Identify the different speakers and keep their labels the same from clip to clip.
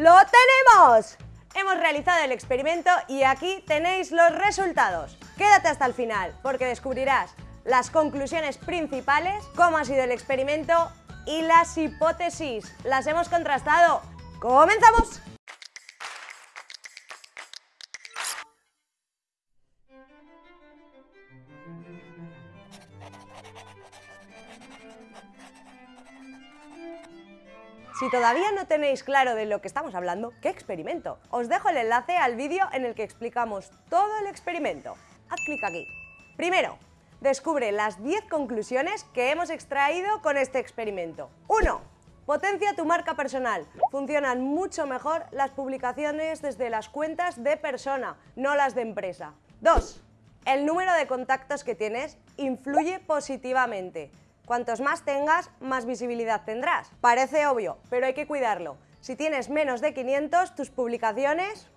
Speaker 1: ¡Lo tenemos! Hemos realizado el experimento y aquí tenéis los resultados. Quédate hasta el final porque descubrirás las conclusiones principales, cómo ha sido el experimento y las hipótesis. Las hemos contrastado. ¡Comenzamos! Si todavía no tenéis claro de lo que estamos hablando, ¿qué experimento? Os dejo el enlace al vídeo en el que explicamos todo el experimento. Haz clic aquí. Primero, descubre las 10 conclusiones que hemos extraído con este experimento. 1. Potencia tu marca personal. Funcionan mucho mejor las publicaciones desde las cuentas de persona, no las de empresa. 2. El número de contactos que tienes influye positivamente. Cuantos más tengas, más visibilidad tendrás. Parece obvio, pero hay que cuidarlo. Si tienes menos de 500, tus publicaciones...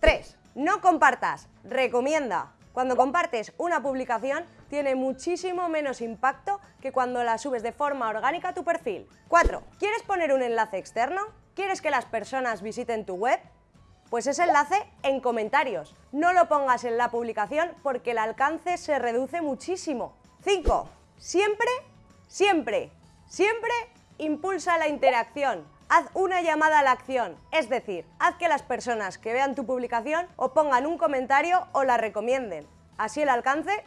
Speaker 1: 3. No compartas, recomienda. Cuando compartes una publicación, tiene muchísimo menos impacto que cuando la subes de forma orgánica a tu perfil. 4. ¿Quieres poner un enlace externo? ¿Quieres que las personas visiten tu web? Pues ese enlace en comentarios. No lo pongas en la publicación porque el alcance se reduce muchísimo. 5. Siempre, siempre, siempre impulsa la interacción. Haz una llamada a la acción, es decir, haz que las personas que vean tu publicación o pongan un comentario o la recomienden. Así el alcance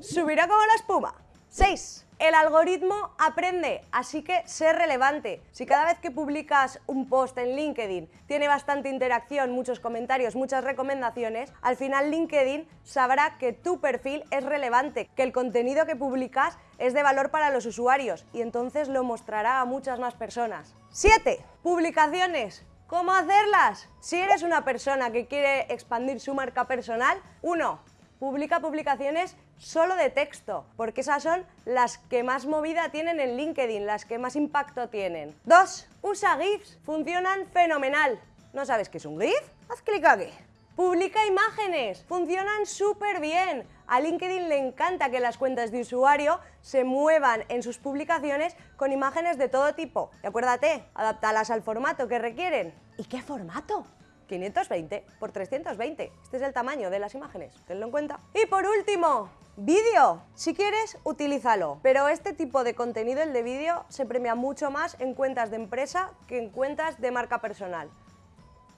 Speaker 1: subirá como la espuma. 6. El algoritmo aprende, así que sé relevante. Si cada vez que publicas un post en LinkedIn tiene bastante interacción, muchos comentarios, muchas recomendaciones, al final LinkedIn sabrá que tu perfil es relevante, que el contenido que publicas es de valor para los usuarios y entonces lo mostrará a muchas más personas. 7. Publicaciones. ¿Cómo hacerlas? Si eres una persona que quiere expandir su marca personal, 1 publica publicaciones solo de texto, porque esas son las que más movida tienen en LinkedIn, las que más impacto tienen. Dos, usa GIFs, funcionan fenomenal. ¿No sabes qué es un GIF? Haz clic aquí. Publica imágenes, funcionan súper bien. A LinkedIn le encanta que las cuentas de usuario se muevan en sus publicaciones con imágenes de todo tipo. Y acuérdate, adaptalas al formato que requieren. ¿Y qué formato? 520 por 320. Este es el tamaño de las imágenes, tenlo en cuenta. Y por último, vídeo. Si quieres, utilízalo. Pero este tipo de contenido, el de vídeo, se premia mucho más en cuentas de empresa que en cuentas de marca personal.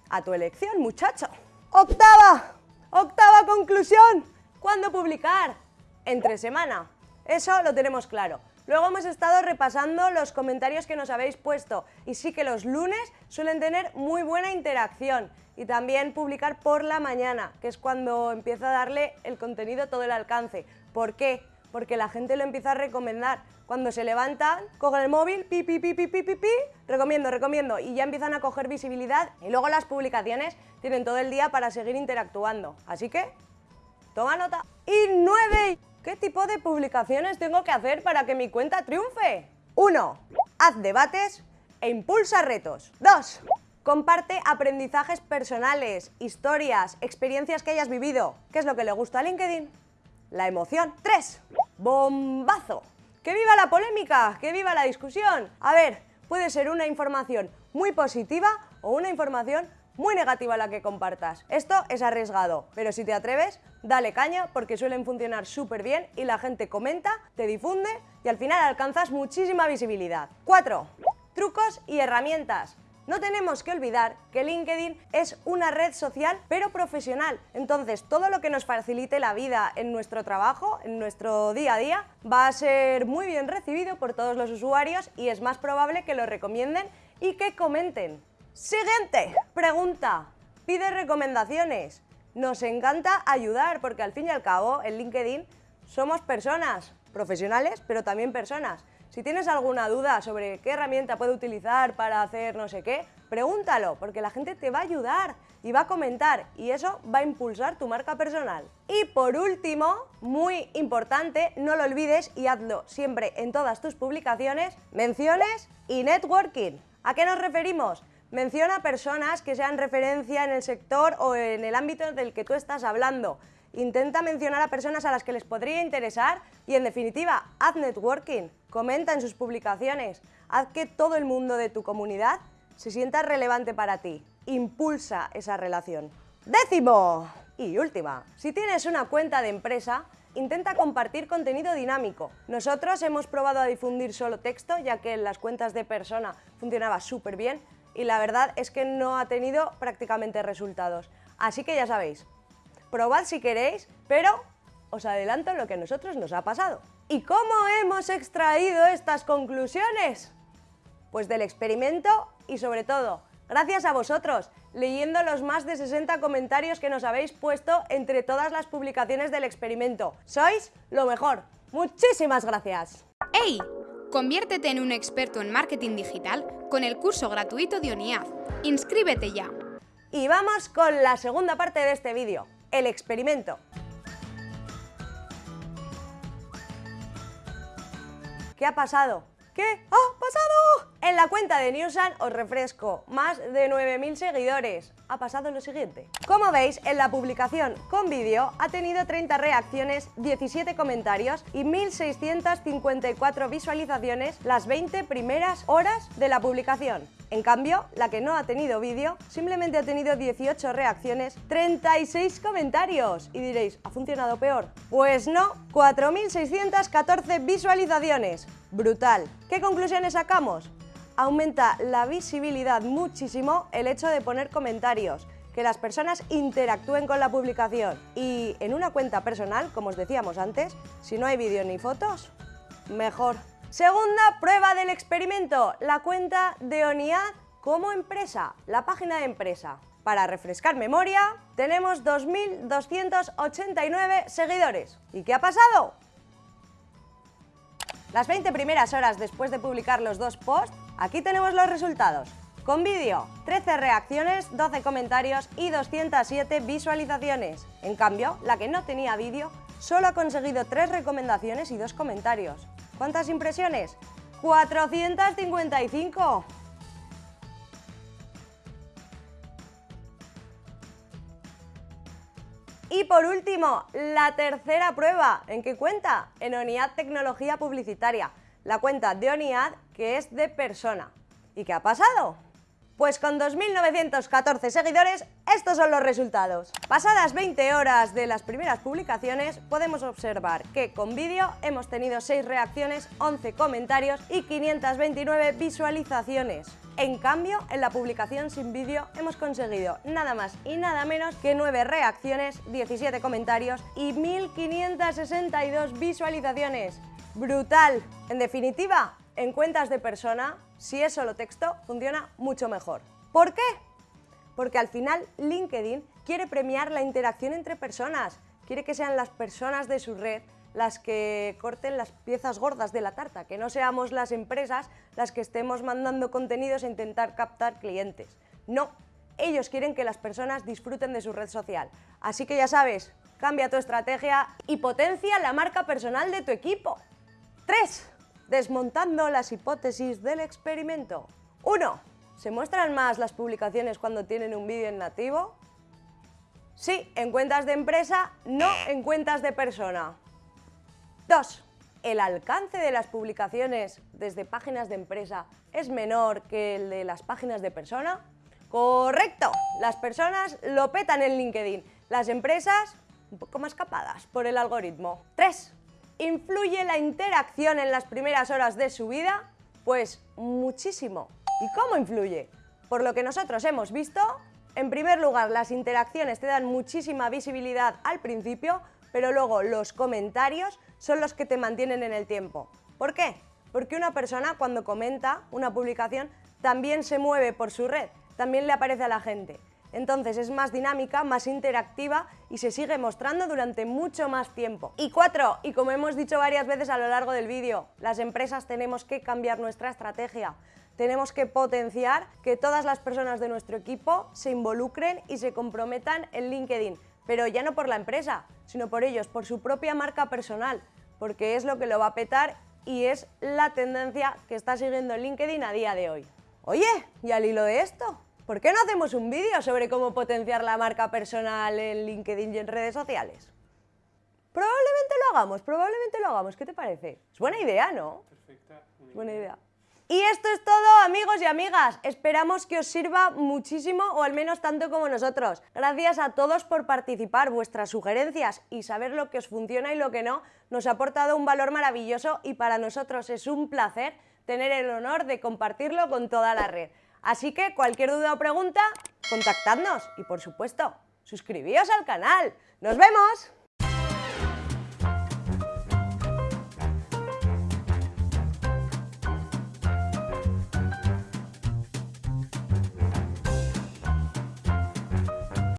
Speaker 1: A tu elección, muchacho. Octava, octava conclusión. ¿Cuándo publicar? Entre semana. Eso lo tenemos claro. Luego hemos estado repasando los comentarios que nos habéis puesto y sí que los lunes suelen tener muy buena interacción y también publicar por la mañana, que es cuando empieza a darle el contenido todo el alcance. ¿Por qué? Porque la gente lo empieza a recomendar. Cuando se levantan, cogen el móvil, pi, pi, pi, pi, pi, pi, pi, recomiendo, recomiendo, y ya empiezan a coger visibilidad y luego las publicaciones tienen todo el día para seguir interactuando. Así que, toma nota. Y nueve ¿Qué tipo de publicaciones tengo que hacer para que mi cuenta triunfe? 1. Haz debates e impulsa retos. 2. Comparte aprendizajes personales, historias, experiencias que hayas vivido. ¿Qué es lo que le gusta a LinkedIn? La emoción. 3. Bombazo. ¡Que viva la polémica! ¡Que viva la discusión! A ver, puede ser una información muy positiva o una información muy negativa la que compartas. Esto es arriesgado, pero si te atreves, dale caña porque suelen funcionar súper bien y la gente comenta, te difunde y al final alcanzas muchísima visibilidad. 4. Trucos y herramientas. No tenemos que olvidar que LinkedIn es una red social pero profesional, entonces todo lo que nos facilite la vida en nuestro trabajo, en nuestro día a día, va a ser muy bien recibido por todos los usuarios y es más probable que lo recomienden y que comenten. Siguiente pregunta. Pide recomendaciones. Nos encanta ayudar porque al fin y al cabo en LinkedIn somos personas, profesionales, pero también personas. Si tienes alguna duda sobre qué herramienta puede utilizar para hacer no sé qué, pregúntalo, porque la gente te va a ayudar y va a comentar y eso va a impulsar tu marca personal. Y por último, muy importante, no lo olvides y hazlo siempre en todas tus publicaciones, menciones y networking. ¿A qué nos referimos? Menciona personas que sean referencia en el sector o en el ámbito del que tú estás hablando. Intenta mencionar a personas a las que les podría interesar y, en definitiva, haz networking. Comenta en sus publicaciones. Haz que todo el mundo de tu comunidad se sienta relevante para ti. Impulsa esa relación. Décimo y última, si tienes una cuenta de empresa, intenta compartir contenido dinámico. Nosotros hemos probado a difundir solo texto, ya que en las cuentas de persona funcionaba súper bien y la verdad es que no ha tenido prácticamente resultados. Así que ya sabéis, probad si queréis, pero os adelanto lo que a nosotros nos ha pasado. ¿Y cómo hemos extraído estas conclusiones? Pues del experimento y sobre todo, gracias a vosotros, leyendo los más de 60 comentarios que nos habéis puesto entre todas las publicaciones del experimento. Sois lo mejor. Muchísimas gracias.
Speaker 2: ¡Hey! Conviértete en un experto en marketing digital con el curso gratuito de ONIAD. ¡Inscríbete ya!
Speaker 1: Y vamos con la segunda parte de este vídeo, el experimento. ¿Qué ha pasado? ¿Qué ha pasado? En la cuenta de Newsan os refresco, más de 9.000 seguidores. Ha pasado lo siguiente. Como veis, en la publicación con vídeo ha tenido 30 reacciones, 17 comentarios y 1.654 visualizaciones las 20 primeras horas de la publicación. En cambio, la que no ha tenido vídeo simplemente ha tenido 18 reacciones, 36 comentarios. Y diréis, ¿ha funcionado peor? Pues no, 4.614 visualizaciones. Brutal. ¿Qué conclusiones sacamos? Aumenta la visibilidad muchísimo el hecho de poner comentarios, que las personas interactúen con la publicación. Y en una cuenta personal, como os decíamos antes, si no hay vídeo ni fotos, mejor. Segunda prueba del experimento, la cuenta de ONIAD como empresa, la página de empresa. Para refrescar memoria, tenemos 2.289 seguidores. ¿Y qué ha pasado? Las 20 primeras horas después de publicar los dos posts, aquí tenemos los resultados. Con vídeo, 13 reacciones, 12 comentarios y 207 visualizaciones. En cambio, la que no tenía vídeo solo ha conseguido 3 recomendaciones y 2 comentarios. ¿Cuántas impresiones? 455. Y por último, la tercera prueba. ¿En qué cuenta? En ONIAD Tecnología Publicitaria. La cuenta de ONIAD que es de persona. ¿Y qué ha pasado? Pues con 2.914 seguidores, estos son los resultados. Pasadas 20 horas de las primeras publicaciones, podemos observar que con vídeo hemos tenido 6 reacciones, 11 comentarios y 529 visualizaciones. En cambio, en la publicación sin vídeo hemos conseguido nada más y nada menos que 9 reacciones, 17 comentarios y 1.562 visualizaciones. ¡Brutal! En definitiva, en cuentas de persona, si es solo texto, funciona mucho mejor. ¿Por qué? Porque al final LinkedIn quiere premiar la interacción entre personas, quiere que sean las personas de su red las que corten las piezas gordas de la tarta, que no seamos las empresas las que estemos mandando contenidos a intentar captar clientes. No, ellos quieren que las personas disfruten de su red social. Así que ya sabes, cambia tu estrategia y potencia la marca personal de tu equipo. 3 desmontando las hipótesis del experimento. 1. ¿Se muestran más las publicaciones cuando tienen un vídeo en nativo? Sí, en cuentas de empresa, no en cuentas de persona. 2. ¿El alcance de las publicaciones desde páginas de empresa es menor que el de las páginas de persona? Correcto, las personas lo petan en LinkedIn, las empresas un poco más capadas por el algoritmo. 3. ¿Influye la interacción en las primeras horas de su vida? Pues muchísimo. ¿Y cómo influye? Por lo que nosotros hemos visto, en primer lugar las interacciones te dan muchísima visibilidad al principio, pero luego los comentarios son los que te mantienen en el tiempo. ¿Por qué? Porque una persona cuando comenta una publicación también se mueve por su red, también le aparece a la gente. Entonces es más dinámica, más interactiva y se sigue mostrando durante mucho más tiempo. Y cuatro, y como hemos dicho varias veces a lo largo del vídeo, las empresas tenemos que cambiar nuestra estrategia. Tenemos que potenciar que todas las personas de nuestro equipo se involucren y se comprometan en LinkedIn, pero ya no por la empresa, sino por ellos, por su propia marca personal, porque es lo que lo va a petar y es la tendencia que está siguiendo LinkedIn a día de hoy. Oye, ¿y al hilo de esto? ¿Por qué no hacemos un vídeo sobre cómo potenciar la marca personal en LinkedIn y en redes sociales? Probablemente lo hagamos, probablemente lo hagamos. ¿Qué te parece? Es buena idea, ¿no?
Speaker 3: Perfecta.
Speaker 1: buena idea. Y esto es todo amigos y amigas, esperamos que os sirva muchísimo o al menos tanto como nosotros. Gracias a todos por participar, vuestras sugerencias y saber lo que os funciona y lo que no nos ha aportado un valor maravilloso y para nosotros es un placer tener el honor de compartirlo con toda la red. Así que cualquier duda o pregunta, contactadnos y por supuesto, suscribíos al canal. ¡Nos vemos!